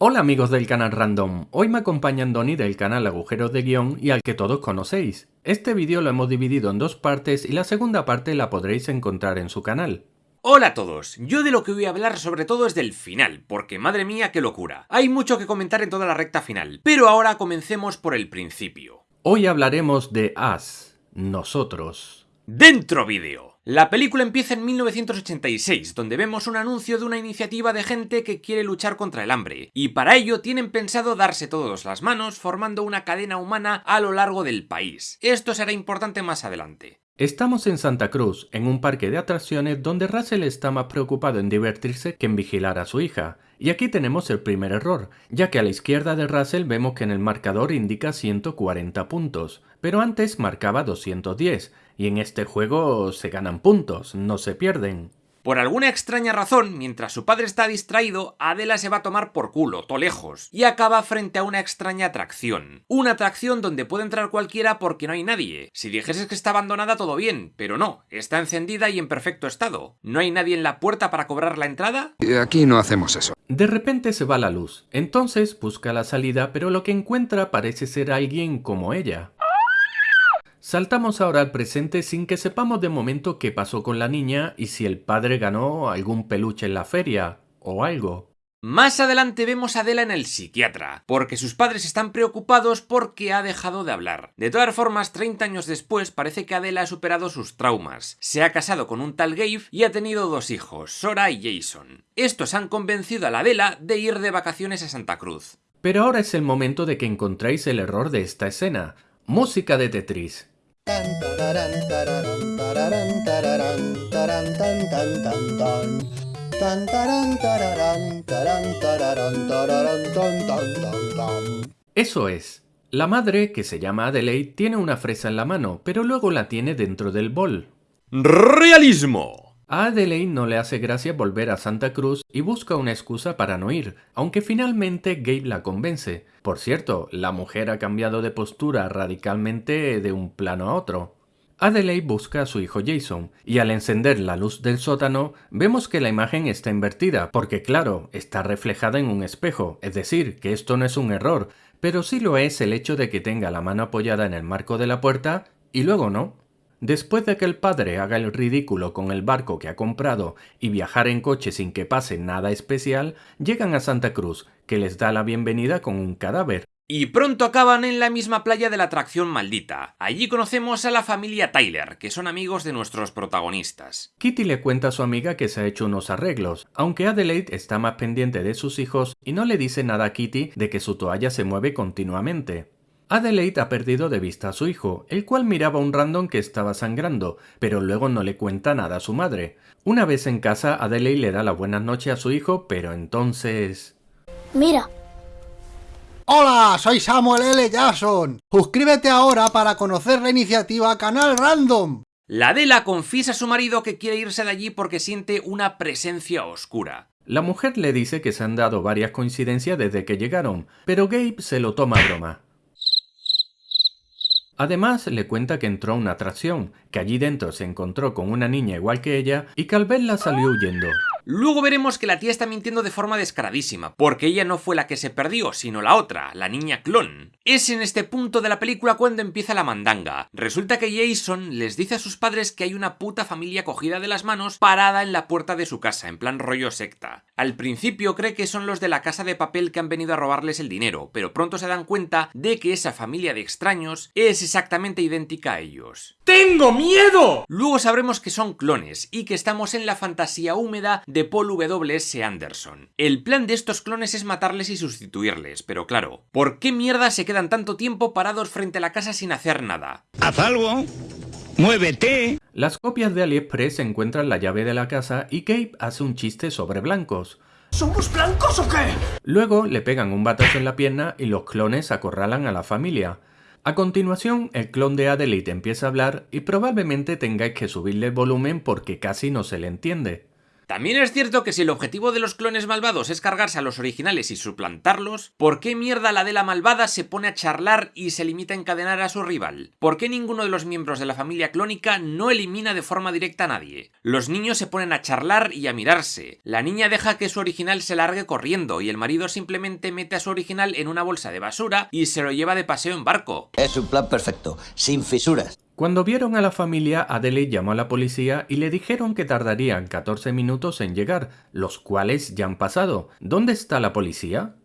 Hola amigos del canal Random, hoy me acompañan Donny del canal Agujeros de Guión y al que todos conocéis. Este vídeo lo hemos dividido en dos partes y la segunda parte la podréis encontrar en su canal. Hola a todos, yo de lo que voy a hablar sobre todo es del final, porque madre mía qué locura. Hay mucho que comentar en toda la recta final, pero ahora comencemos por el principio. Hoy hablaremos de Us, nosotros. ¡Dentro vídeo! La película empieza en 1986, donde vemos un anuncio de una iniciativa de gente que quiere luchar contra el hambre, y para ello tienen pensado darse todos las manos formando una cadena humana a lo largo del país. Esto será importante más adelante. Estamos en Santa Cruz, en un parque de atracciones donde Russell está más preocupado en divertirse que en vigilar a su hija. Y aquí tenemos el primer error, ya que a la izquierda de Russell vemos que en el marcador indica 140 puntos, pero antes marcaba 210, y en este juego se ganan puntos, no se pierden. Por alguna extraña razón, mientras su padre está distraído, Adela se va a tomar por culo, to lejos, y acaba frente a una extraña atracción. Una atracción donde puede entrar cualquiera porque no hay nadie. Si dijeses que está abandonada todo bien, pero no, está encendida y en perfecto estado. ¿No hay nadie en la puerta para cobrar la entrada? Aquí no hacemos eso. De repente se va la luz, entonces busca la salida pero lo que encuentra parece ser alguien como ella. Saltamos ahora al presente sin que sepamos de momento qué pasó con la niña y si el padre ganó algún peluche en la feria o algo. Más adelante vemos a Adela en el psiquiatra, porque sus padres están preocupados porque ha dejado de hablar. De todas formas, 30 años después parece que Adela ha superado sus traumas. Se ha casado con un tal Gabe y ha tenido dos hijos, Sora y Jason. Estos han convencido a la Adela de ir de vacaciones a Santa Cruz. Pero ahora es el momento de que encontréis el error de esta escena. Música de Tetris. Eso es. La madre, que se llama Adelaide, tiene una fresa en la mano, pero luego la tiene dentro del bol. ¡Realismo! A Adelaide no le hace gracia volver a Santa Cruz y busca una excusa para no ir, aunque finalmente Gabe la convence. Por cierto, la mujer ha cambiado de postura radicalmente de un plano a otro. Adelaide busca a su hijo Jason, y al encender la luz del sótano, vemos que la imagen está invertida, porque claro, está reflejada en un espejo, es decir, que esto no es un error, pero sí lo es el hecho de que tenga la mano apoyada en el marco de la puerta, y luego no. Después de que el padre haga el ridículo con el barco que ha comprado y viajar en coche sin que pase nada especial, llegan a Santa Cruz, que les da la bienvenida con un cadáver. Y pronto acaban en la misma playa de la atracción maldita. Allí conocemos a la familia Tyler, que son amigos de nuestros protagonistas. Kitty le cuenta a su amiga que se ha hecho unos arreglos, aunque Adelaide está más pendiente de sus hijos y no le dice nada a Kitty de que su toalla se mueve continuamente. Adelaide ha perdido de vista a su hijo, el cual miraba a un random que estaba sangrando, pero luego no le cuenta nada a su madre. Una vez en casa, Adelaide le da la buenas noches a su hijo, pero entonces... Mira. Hola, soy Samuel L. Jackson. Suscríbete ahora para conocer la iniciativa Canal Random. La Adela confiesa a su marido que quiere irse de allí porque siente una presencia oscura. La mujer le dice que se han dado varias coincidencias desde que llegaron, pero Gabe se lo toma a broma. Además, le cuenta que entró a una atracción, que allí dentro se encontró con una niña igual que ella y que al verla salió huyendo. Luego veremos que la tía está mintiendo de forma descaradísima, porque ella no fue la que se perdió, sino la otra, la niña clon. Es en este punto de la película cuando empieza la mandanga. Resulta que Jason les dice a sus padres que hay una puta familia cogida de las manos parada en la puerta de su casa, en plan rollo secta. Al principio cree que son los de la casa de papel que han venido a robarles el dinero, pero pronto se dan cuenta de que esa familia de extraños es exactamente idéntica a ellos. ¡Tengo miedo! Luego sabremos que son clones y que estamos en la fantasía húmeda de Paul W.S. Anderson. El plan de estos clones es matarles y sustituirles, pero claro, ¿por qué mierda se quedan tanto tiempo parados frente a la casa sin hacer nada? ¡Haz algo! ¡Muévete! Las copias de AliExpress encuentran la llave de la casa y Gabe hace un chiste sobre blancos. ¿Somos blancos o qué? Luego le pegan un batazo en la pierna y los clones acorralan a la familia. A continuación, el clon de Adelaide empieza a hablar y probablemente tengáis que subirle el volumen porque casi no se le entiende. También es cierto que si el objetivo de los clones malvados es cargarse a los originales y suplantarlos, ¿por qué mierda la de la malvada se pone a charlar y se limita a encadenar a su rival? ¿Por qué ninguno de los miembros de la familia clónica no elimina de forma directa a nadie? Los niños se ponen a charlar y a mirarse. La niña deja que su original se largue corriendo y el marido simplemente mete a su original en una bolsa de basura y se lo lleva de paseo en barco. Es un plan perfecto, sin fisuras. Cuando vieron a la familia, Adelaide llamó a la policía y le dijeron que tardarían 14 minutos en llegar, los cuales ya han pasado. ¿Dónde está la policía?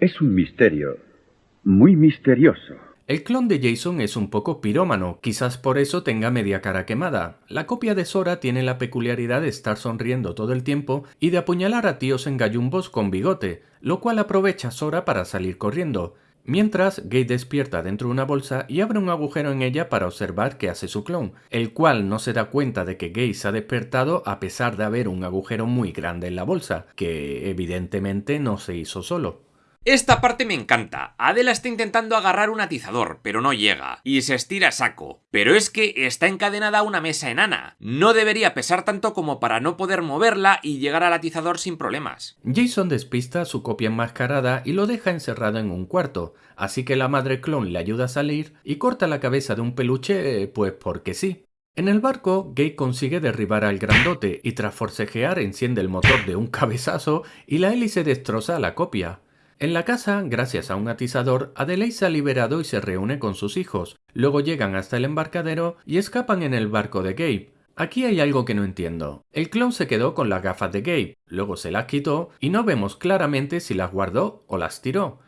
Es un misterio, muy misterioso. El clon de Jason es un poco pirómano, quizás por eso tenga media cara quemada. La copia de Sora tiene la peculiaridad de estar sonriendo todo el tiempo y de apuñalar a tíos en gallumbos con bigote, lo cual aprovecha Sora para salir corriendo. Mientras, Gay despierta dentro de una bolsa y abre un agujero en ella para observar qué hace su clon, el cual no se da cuenta de que Gay se ha despertado a pesar de haber un agujero muy grande en la bolsa, que evidentemente no se hizo solo. Esta parte me encanta. Adela está intentando agarrar un atizador, pero no llega, y se estira a saco. Pero es que está encadenada a una mesa enana. No debería pesar tanto como para no poder moverla y llegar al atizador sin problemas. Jason despista a su copia enmascarada y lo deja encerrado en un cuarto, así que la madre clon le ayuda a salir y corta la cabeza de un peluche, pues porque sí. En el barco, Gay consigue derribar al grandote y tras forcejear enciende el motor de un cabezazo y la hélice destroza a la copia. En la casa, gracias a un atizador, Adelaide se ha liberado y se reúne con sus hijos. Luego llegan hasta el embarcadero y escapan en el barco de Gabe. Aquí hay algo que no entiendo. El clon se quedó con las gafas de Gabe, luego se las quitó y no vemos claramente si las guardó o las tiró.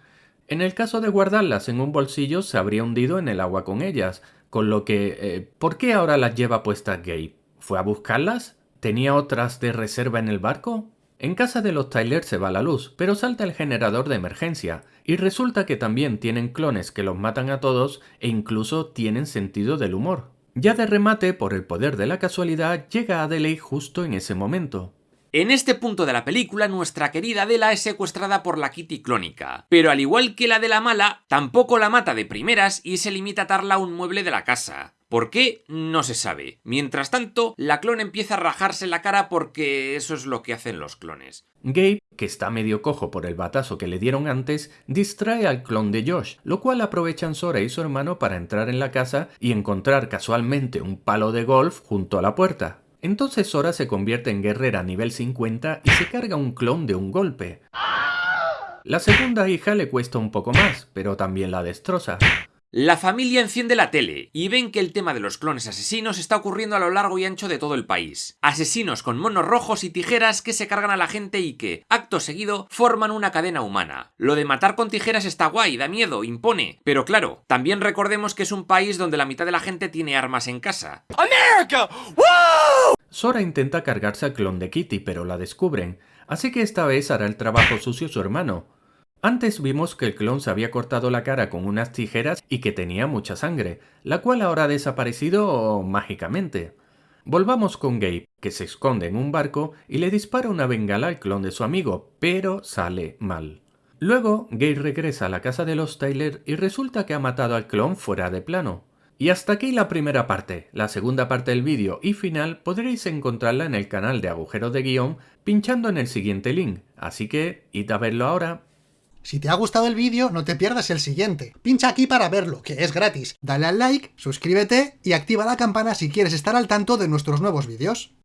En el caso de guardarlas en un bolsillo se habría hundido en el agua con ellas, con lo que... Eh, ¿Por qué ahora las lleva puestas Gabe? ¿Fue a buscarlas? ¿Tenía otras de reserva en el barco? En casa de los Tyler se va la luz, pero salta el generador de emergencia, y resulta que también tienen clones que los matan a todos e incluso tienen sentido del humor. Ya de remate, por el poder de la casualidad, llega Adelaide justo en ese momento. En este punto de la película, nuestra querida Adela es secuestrada por la Kitty clónica, pero al igual que la de la mala, tampoco la mata de primeras y se limita a atarla a un mueble de la casa. ¿Por qué? No se sabe. Mientras tanto, la clon empieza a rajarse la cara porque eso es lo que hacen los clones. Gabe, que está medio cojo por el batazo que le dieron antes, distrae al clon de Josh, lo cual aprovechan Sora y su hermano para entrar en la casa y encontrar casualmente un palo de golf junto a la puerta. Entonces Sora se convierte en guerrera nivel 50 y se carga un clon de un golpe. La segunda hija le cuesta un poco más, pero también la destroza. La familia enciende la tele y ven que el tema de los clones asesinos está ocurriendo a lo largo y ancho de todo el país. Asesinos con monos rojos y tijeras que se cargan a la gente y que, acto seguido, forman una cadena humana. Lo de matar con tijeras está guay, da miedo, impone. Pero claro, también recordemos que es un país donde la mitad de la gente tiene armas en casa. ¡America! Sora intenta cargarse al clon de Kitty, pero la descubren, así que esta vez hará el trabajo sucio su hermano. Antes vimos que el clon se había cortado la cara con unas tijeras y que tenía mucha sangre, la cual ahora ha desaparecido mágicamente. Volvamos con Gabe, que se esconde en un barco y le dispara una bengala al clon de su amigo, pero sale mal. Luego, Gabe regresa a la casa de los Tyler y resulta que ha matado al clon fuera de plano. Y hasta aquí la primera parte. La segunda parte del vídeo y final podréis encontrarla en el canal de Agujeros de Guión pinchando en el siguiente link. Así que, id a verlo ahora. Si te ha gustado el vídeo, no te pierdas el siguiente. Pincha aquí para verlo, que es gratis. Dale al like, suscríbete y activa la campana si quieres estar al tanto de nuestros nuevos vídeos.